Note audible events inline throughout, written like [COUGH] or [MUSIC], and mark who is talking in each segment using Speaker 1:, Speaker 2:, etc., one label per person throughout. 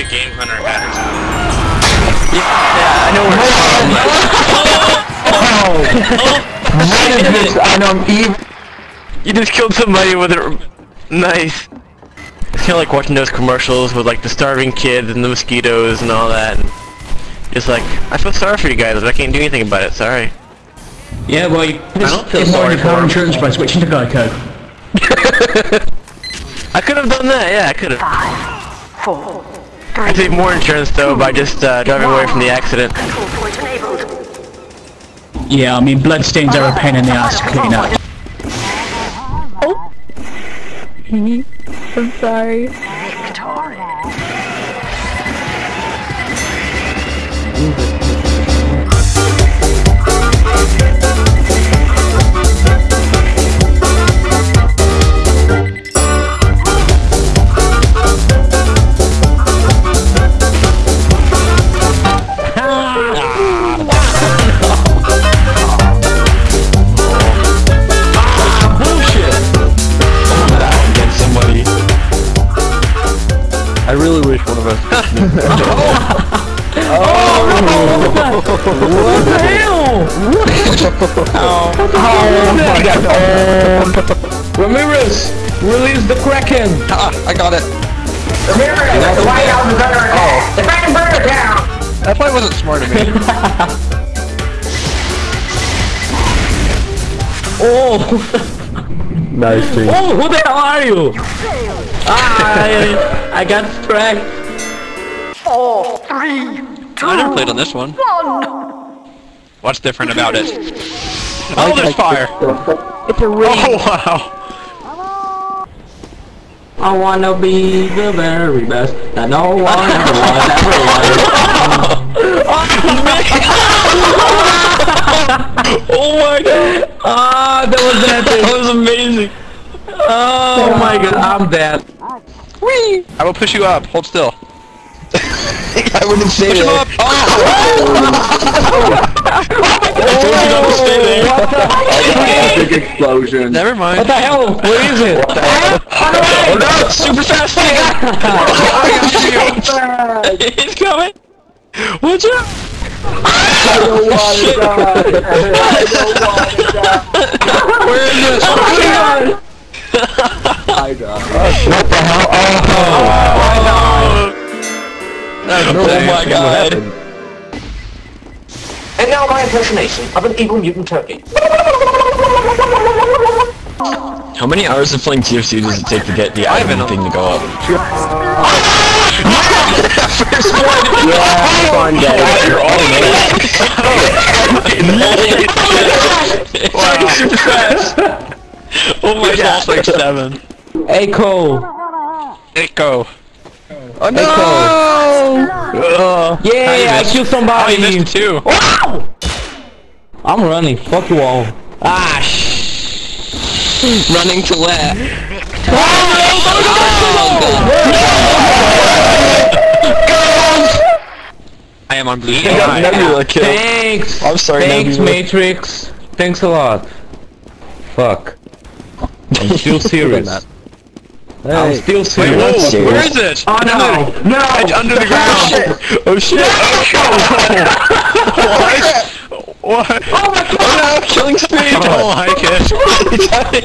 Speaker 1: Africa Big Game Hunter had or something.
Speaker 2: Yeah, I know where it's from.
Speaker 3: What is this? I know I'm evil.
Speaker 2: You just killed somebody with a... Nice. It's kind of like watching those commercials with like the starving kids and the mosquitoes and all that. And just like, I feel sorry for you guys, but I can't do anything about it. Sorry.
Speaker 4: Yeah, well, you
Speaker 2: I don't feel
Speaker 4: get more
Speaker 2: sorry
Speaker 4: of your car insurance by switching to Geico.
Speaker 2: I could have done that. Yeah, I could have.
Speaker 5: Five, Four,
Speaker 2: I
Speaker 5: three,
Speaker 2: paid more insurance though by just uh, driving away from the accident.
Speaker 5: control point enabled.
Speaker 4: Yeah, I mean, bloodstains are a pain in the ass to clean up. [LAUGHS]
Speaker 6: I'm sorry.
Speaker 3: I really wish one of us. [LAUGHS] Oh! What the hell?
Speaker 4: Ramirez, release the Kraken!
Speaker 3: Ah, I got it.
Speaker 7: Ramirez, the White House is under attack. The Kraken burner down.
Speaker 3: That probably wasn't smart of me. [LAUGHS]
Speaker 4: Oh!
Speaker 3: nice team.
Speaker 4: Oh, who the hell are you? Ah, I, I got tracked.
Speaker 5: Four, three, two,
Speaker 3: I never played on this one.
Speaker 5: one.
Speaker 1: What's different about it? [LAUGHS] Oh, there's fire!
Speaker 6: It's a ring.
Speaker 1: Oh, wow!
Speaker 4: I wanna be the very best that no one ever was ever was.
Speaker 2: Oh my god!
Speaker 4: Ah, that was
Speaker 2: That
Speaker 4: epic.
Speaker 2: was amazing.
Speaker 4: Oh my god, I'm dead.
Speaker 1: I will push you up. Hold still. [LAUGHS]
Speaker 3: I wouldn't say
Speaker 1: Push him up! Oh! [LAUGHS] [LAUGHS]
Speaker 3: Big explosion.
Speaker 1: Never mind.
Speaker 4: What the hell? Where is it?
Speaker 1: Oh no! Super fast thing! He's coming! Watch out! Where is this?
Speaker 3: I got What the hell? Oh,
Speaker 1: Oh my god.
Speaker 7: And now my impersonation of an evil mutant turkey.
Speaker 2: How many hours of playing TFC does it take to get the Ivan thing to go up? [LAUGHS]
Speaker 3: Yeah, fun day.
Speaker 1: Wow. Super fast! Oh my god. like seven.
Speaker 4: Echo.
Speaker 1: Echo.
Speaker 3: Oh no!
Speaker 4: Yeah, I killed
Speaker 1: Oh,
Speaker 4: somebody.
Speaker 1: you missed it too.
Speaker 4: I'm running. Fuck you all. Ah, sh.
Speaker 2: Running to where?
Speaker 1: I am on blue.
Speaker 2: You got Nebula killed.
Speaker 4: Thanks.
Speaker 2: I'm sorry,
Speaker 4: Thanks,
Speaker 2: Nebula.
Speaker 4: Matrix. Thanks a lot. Fuck. I'm still [LAUGHS] serious. I'm still
Speaker 1: Wait,
Speaker 4: serious.
Speaker 1: where is it?
Speaker 7: Oh no! No!
Speaker 1: It's under the ground.
Speaker 2: Oh shit! Oh shit!
Speaker 1: What? Oh, what? [LAUGHS]
Speaker 2: Oh my oh, no! Killing speed!
Speaker 1: Oh, I don't [LAUGHS] like it.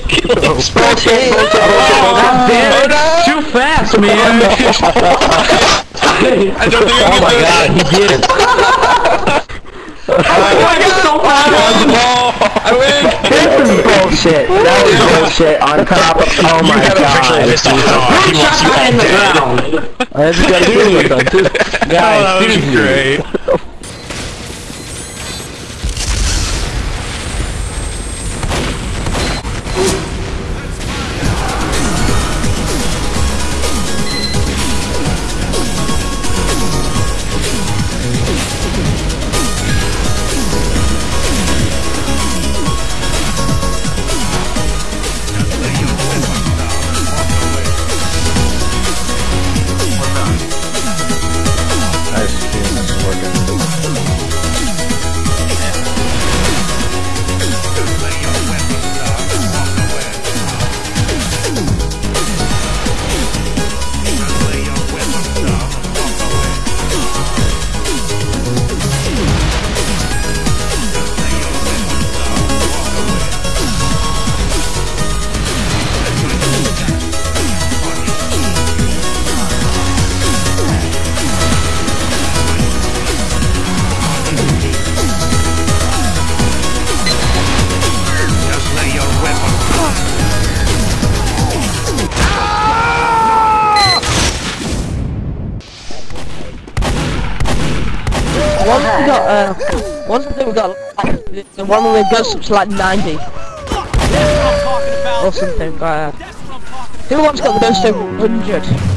Speaker 2: Killing speed!
Speaker 4: God damn it. Too fast, man.
Speaker 1: I don't think
Speaker 4: oh my
Speaker 1: can
Speaker 4: god, he did it. Oh my god, so fast.
Speaker 1: I win.
Speaker 3: This is bullshit. That was bullshit on top of. Oh my god.
Speaker 1: He wants you all dead.
Speaker 4: ground.
Speaker 3: I just got a video done too.
Speaker 1: Oh,
Speaker 4: Guys,
Speaker 1: that was
Speaker 4: seriously.
Speaker 8: Got uh, one thing we got like, the one where it goes up to like 90 or something. Uh, who wants got the ghost to 100?